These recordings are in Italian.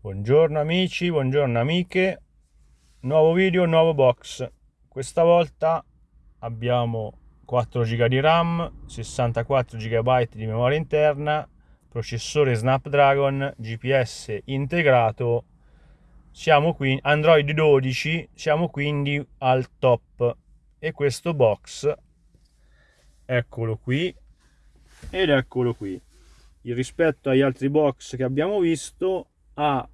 Buongiorno amici, buongiorno amiche, nuovo video, nuovo box. Questa volta abbiamo 4 GB di RAM, 64 GB di memoria interna, processore Snapdragon, GPS integrato, siamo qui, Android 12, siamo quindi al top. E questo box, eccolo qui, ed eccolo qui. Rispetto agli altri box che abbiamo visto, ha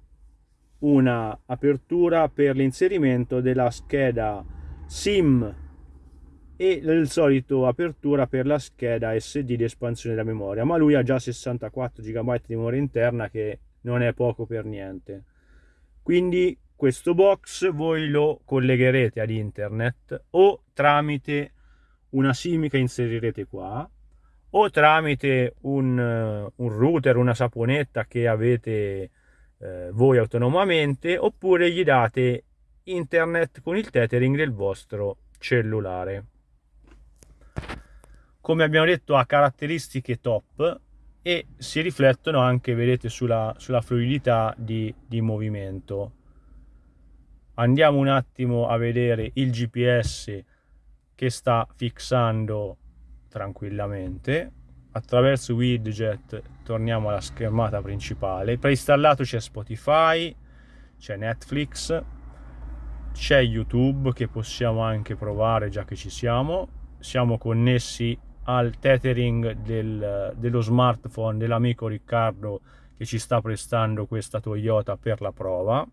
una apertura per l'inserimento della scheda SIM e il solito apertura per la scheda SD di espansione della memoria. Ma lui ha già 64 GB di memoria interna che non è poco per niente. Quindi questo box voi lo collegherete ad internet o tramite una SIM che inserirete qua o tramite un, un router, una saponetta che avete eh, voi autonomamente oppure gli date internet con il tethering del vostro cellulare. Come abbiamo detto ha caratteristiche top e si riflettono anche vedete sulla, sulla fluidità di, di movimento. Andiamo un attimo a vedere il gps che sta fissando tranquillamente attraverso widget torniamo alla schermata principale. Preinstallato c'è Spotify c'è Netflix c'è YouTube che possiamo anche provare già che ci siamo. Siamo connessi al tethering del, dello smartphone dell'amico Riccardo che ci sta prestando questa Toyota per la prova.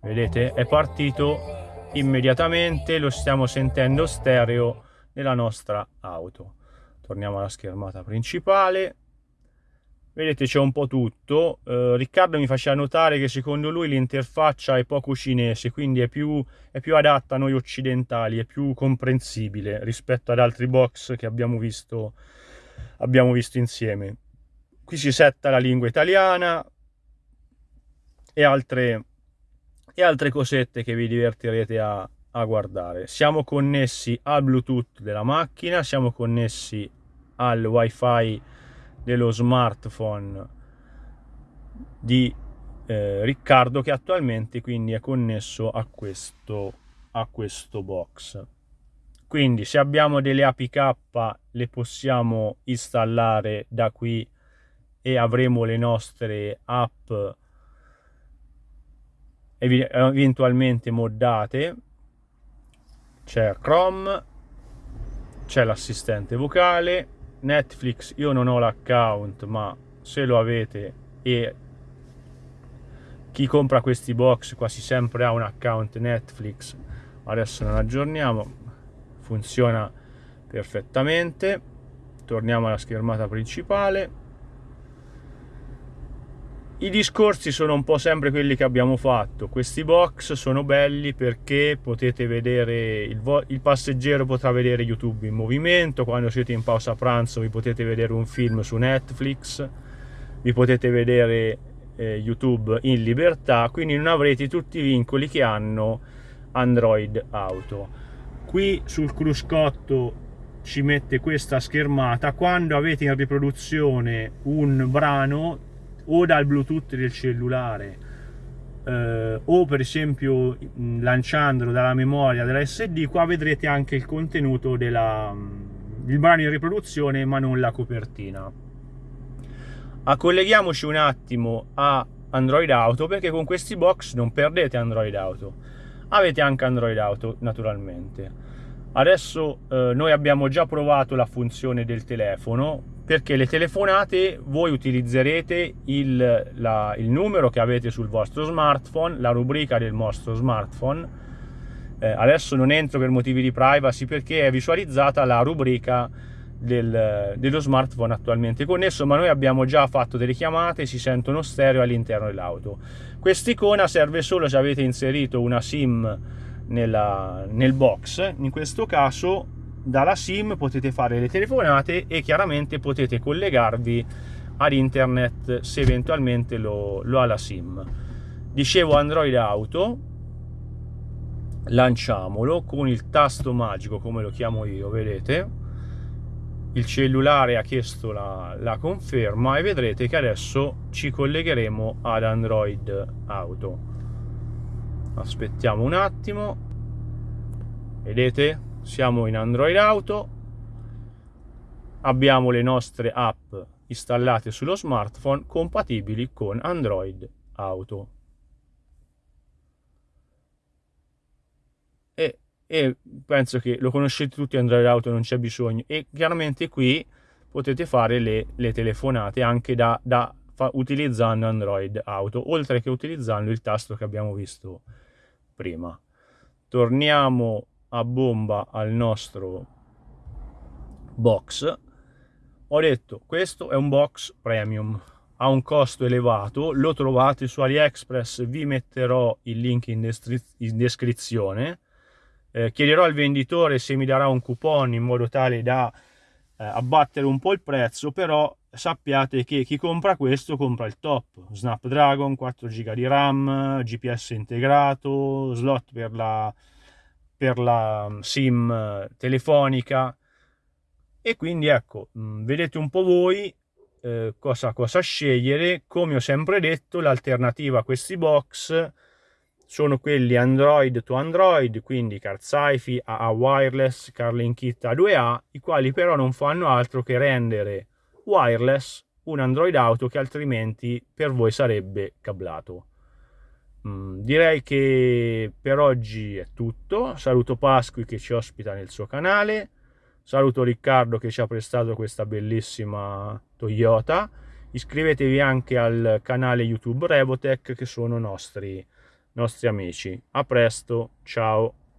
Vedete è partito immediatamente lo stiamo sentendo stereo nella nostra auto. Torniamo alla schermata principale. Vedete c'è un po' tutto. Eh, Riccardo mi faceva notare che secondo lui l'interfaccia è poco cinese quindi è più, è più adatta a noi occidentali è più comprensibile rispetto ad altri box che abbiamo visto abbiamo visto insieme. Qui si setta la lingua italiana e altre e altre cosette che vi divertirete a, a guardare. Siamo connessi al Bluetooth della macchina, siamo connessi al wifi dello smartphone di eh, Riccardo che attualmente quindi è connesso a questo, a questo box quindi se abbiamo delle APK le possiamo installare da qui e avremo le nostre app eventualmente moddate. C'è Chrome c'è l'assistente vocale Netflix io non ho l'account ma se lo avete e chi compra questi box quasi sempre ha un account Netflix. Adesso non aggiorniamo funziona perfettamente. Torniamo alla schermata principale i discorsi sono un po' sempre quelli che abbiamo fatto. Questi box sono belli perché potete vedere, il, il, passeggero potrà vedere YouTube in movimento, quando siete in pausa pranzo vi potete vedere un film su Netflix, vi potete vedere eh, YouTube in libertà, quindi non avrete tutti i vincoli che hanno Android Auto. Qui sul cruscotto ci mette questa schermata, quando avete in riproduzione un brano o dal bluetooth del cellulare eh, o per esempio lanciandolo dalla memoria della SD qua vedrete anche il contenuto della, del brano in riproduzione ma non la copertina. Colleghiamoci un attimo a Android Auto perché con questi box non perdete Android Auto. Avete anche Android Auto naturalmente. Adesso eh, noi abbiamo già provato la funzione del telefono perché le telefonate voi utilizzerete il, la, il, numero che avete sul vostro smartphone, la rubrica del vostro smartphone. Eh, adesso non entro per motivi di privacy perché è visualizzata la rubrica del, dello smartphone attualmente connesso, ma noi abbiamo già fatto delle chiamate, si sentono stereo all'interno dell'auto. Quest'icona serve solo se avete inserito una SIM nella, nel box, in questo caso dalla sim potete fare le telefonate e chiaramente potete collegarvi ad internet se eventualmente lo, lo ha la sim dicevo android auto lanciamolo con il tasto magico come lo chiamo io vedete il cellulare ha chiesto la, la, conferma e vedrete che adesso ci collegheremo ad Android Auto. Aspettiamo un attimo. Vedete? Siamo in Android Auto. Abbiamo le nostre app installate sullo smartphone compatibili con Android Auto. E e penso che lo conoscete tutti Android Auto non c'è bisogno e chiaramente qui potete fare le, le telefonate anche da, da fa, utilizzando Android Auto oltre che utilizzando il tasto che abbiamo visto prima torniamo a bomba al nostro box ho detto questo è un box premium ha un costo elevato lo trovate su AliExpress vi metterò il link in, in descrizione eh, chiederò al venditore se mi darà un coupon in modo tale da eh, abbattere un po' il prezzo, però sappiate che chi compra questo compra il top. Snapdragon, 4 GB di RAM, GPS integrato, slot per la, per la mm, SIM telefonica e quindi ecco, mm, vedete un po' voi eh, cosa, cosa scegliere. Come ho sempre detto, l'alternativa a questi box sono quelli Android to Android, quindi CarSci-Fi, AA Wireless, CarLink Kit A2A, i quali però non fanno altro che rendere wireless un Android Auto che altrimenti per voi sarebbe cablato. Mm, direi che per oggi è tutto. Saluto Pasqui che ci ospita nel suo canale. Saluto Riccardo che ci ha prestato questa bellissima Toyota. Iscrivetevi anche al canale YouTube Revotech che sono nostri nostri amici. A presto, ciao!